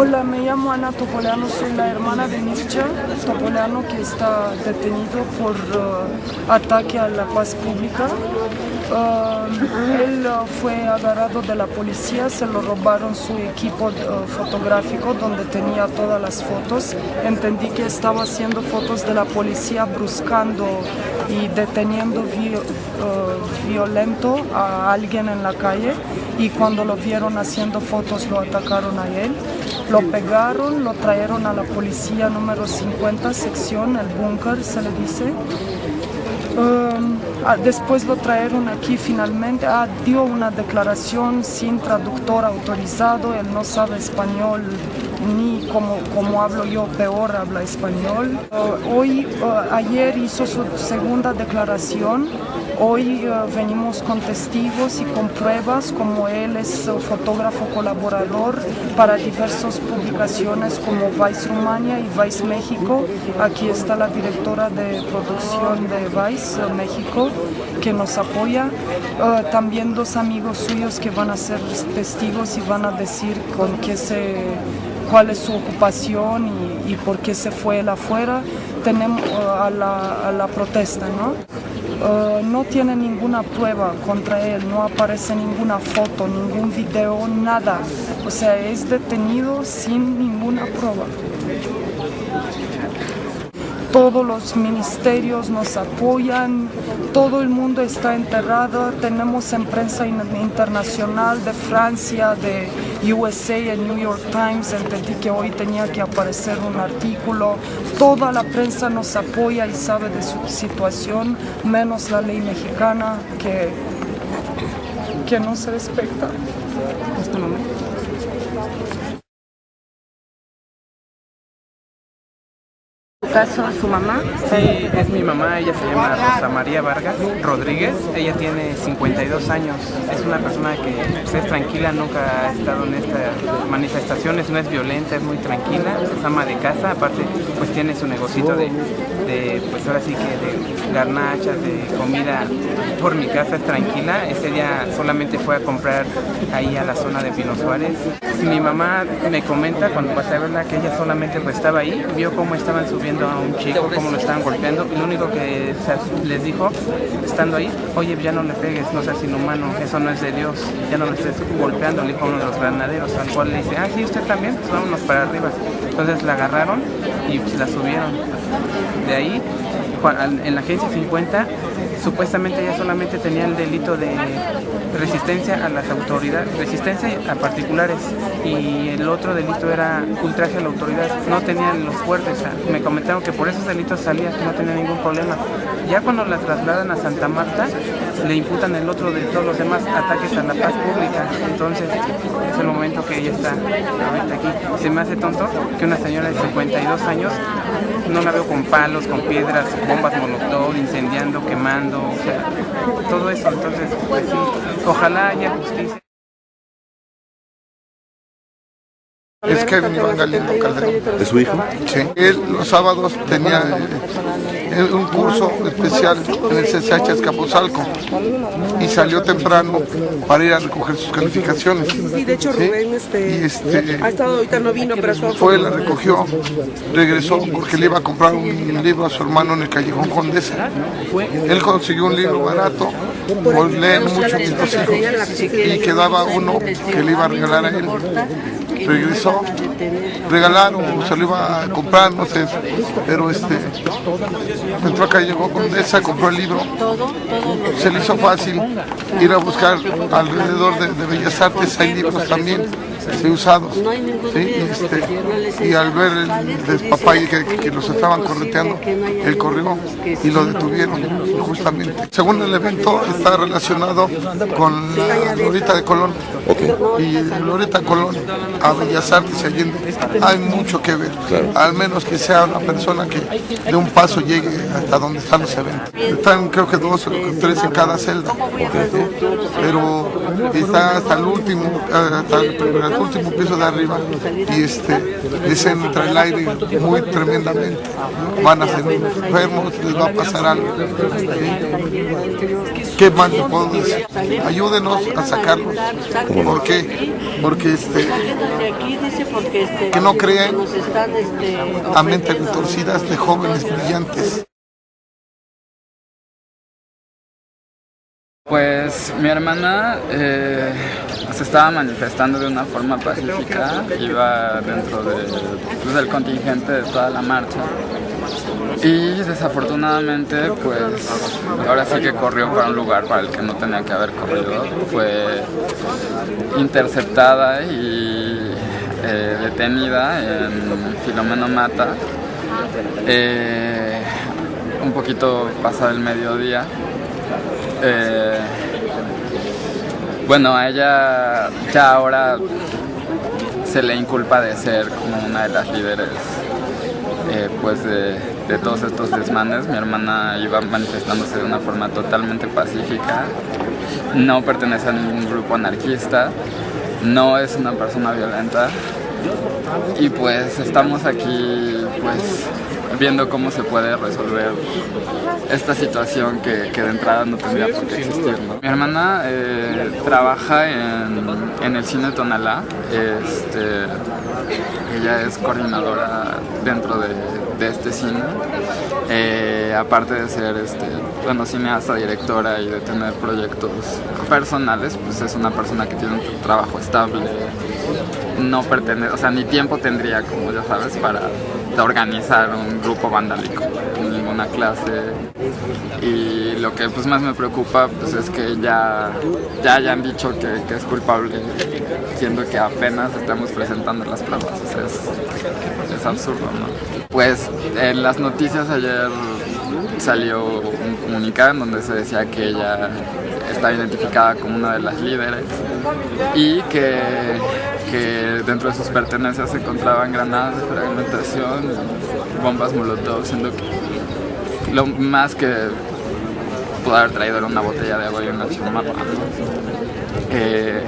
Hola, me llamo Ana Topoleano, soy la hermana de Mircha Topoleano que está detenido por uh, ataque a la paz pública. Uh, él uh, fue agarrado de la policía, se lo robaron su equipo fotográfico donde tenía todas las fotos. Entendí que estaba haciendo fotos de la policía bruscando y deteniendo violento a alguien en la calle y cuando lo vieron haciendo fotos lo atacaron a él. Lo pegaron, lo trajeron a la policía número 50, sección, el búnker se le dice. Um, ah, después lo trajeron aquí finalmente, ah, dio una declaración sin traductor autorizado, él no sabe español ni como, como hablo yo, peor habla español. Uh, hoy, uh, ayer hizo su segunda declaración, Hoy uh, venimos con testigos y con pruebas, como él es uh, fotógrafo colaborador para diversas publicaciones como Vice Rumania y Vice México. Aquí está la directora de producción de Vice uh, México que nos apoya. también dos amigos suyos que van a ser testigos y van a decir con qué se cuál es su ocupación y, por qué se fue él afuera, tenemos a la, a la protesta, ¿no? Uh, no tiene ninguna prueba contra él, no aparece ninguna foto, ningún video, nada. O sea, es detenido sin ninguna prueba. Todos los ministerios nos apoyan, todo el mundo está enterrado, tenemos en prensa internacional de Francia, de USA, el New York Times, entendí que hoy tenía que aparecer un artículo, toda la prensa nos apoya y sabe de su situación, menos la ley mexicana que, que no se respeta. Caso su mamá? Sí, es mi mamá, ella se llama Rosa María Vargas Rodríguez, ella tiene 52 años, es una persona que pues, es tranquila, nunca ha estado en estas manifestaciones, no es violenta, es muy tranquila, es ama de casa, aparte pues tiene su negocito de, pues ahora sí que de garnachas, de comida por mi casa, es tranquila, ese día solamente fue a comprar ahí a la zona de Pino Suárez. Mi mamá me comenta cuando pasé a verla que ella solamente pues estaba ahí, vio cómo estaban subiendo a un chico, cómo lo estaban golpeando, y lo único que les dijo, estando ahí, oye, ya no le pegues, no seas inhumano, eso no es de Dios, ya no le estés golpeando, le dijo uno de los granaderos, al cual le dice, ah, sí, usted también, pues vámonos para arriba. Entonces la agarraron y pues, la subieron. De ahí, en la agencia 50, supuestamente ella solamente tenía el delito de resistencia a las autoridades, resistencia a particulares y el otro delito era ultraje a la autoridad, no tenían los fuertes, me comentaron que por esos delitos salía, no tenía ningún problema. Ya cuando la trasladan a Santa Marta, le imputan el otro de todos los demás ataques a la paz pública, entonces es el momento que ella está ahorita aquí. Se me hace tonto que una señora de 52 años, no la veo con palos, con piedras, bombas molotov, incendiando, quemando, o sea, todo eso, entonces, pues sí, ojalá haya justicia. Es Kevin Iván Galindo Calderón. ¿De su hijo? Sí. Él los sábados tenía eh, un curso especial en el CCH Escapuzalco y salió temprano para ir a recoger sus calificaciones. Sí, de hecho Rubén este, este, ha estado ahorita no vino, pero fue, la recogió, regresó porque le iba a comprar un libro a su hermano en el Callejón Condesa. Él consiguió un libro barato, pues leen mucho mis dos hijos y quedaba uno que le iba a regalar a él regresó, regalaron, se lo iba a comprar, no sé, pero este, entró acá, llegó con esa, compró el libro, se le hizo fácil ir a buscar alrededor de, de Bellas Artes, hay libros también, sí, usados. Este, y al ver el despapalle que, que, los estaban correteando, él corrió y lo detuvieron justamente. Según el evento está relacionado con la Lorita de Colón. Y Lorita Colón a Bellas Artes y Allende hay mucho que ver. Al menos que sea una persona que de un paso llegue hasta donde están los eventos. Están creo que dos o tres en cada celda, pero está hasta el último, hasta el, último piso de arriba y este, les entra el aire muy tremendamente. Van a ser enfermos, les va a pasar algo. ¿Qué más les puedo decir? Ayúdenos a sacarlos. ¿Por qué? Porque este, que no crean a mentes retorcidas de jóvenes brillantes. Pues mi hermana eh, se estaba manifestando de una forma pacífica, iba dentro pues, del contingente de toda la marcha. Y desafortunadamente pues ahora sí que corrió para un lugar para el que no tenía que haber corrido, fue interceptada y eh, detenida en Filomeno Mata. Eh, un poquito pasado el mediodía eh, bueno, a ella ya ahora se le inculpa de ser como una de las líderes eh, pues de, todos estos desmanes. Mi hermana iba manifestándose de una forma totalmente pacífica, no pertenece a ningún grupo anarquista, no es una persona violenta. Y pues estamos aquí pues viendo cómo se puede resolver esta situación que, de entrada no tendría por qué existir. Mi hermana eh, trabaja en, el cine Tonalá, este, ella es coordinadora dentro de, este cine, eh, aparte de ser este, bueno, cineasta, directora y de tener proyectos personales, pues es una persona que tiene un trabajo estable, no pertenece, o sea, ni tiempo tendría, como ya sabes, para organizar un grupo vandálico en ninguna clase y lo que pues más me preocupa pues es que ya, ya hayan dicho que, es culpable siendo que apenas estamos presentando las pruebas, es, es absurdo, ¿no? Pues en las noticias ayer salió un comunicado en donde se decía que ella está identificada como una de las líderes y que, que dentro de sus pertenencias se encontraban granadas de fragmentación, bombas molotov, siendo que lo más que pudo haber traído era una botella de agua y una chamarra. Eh,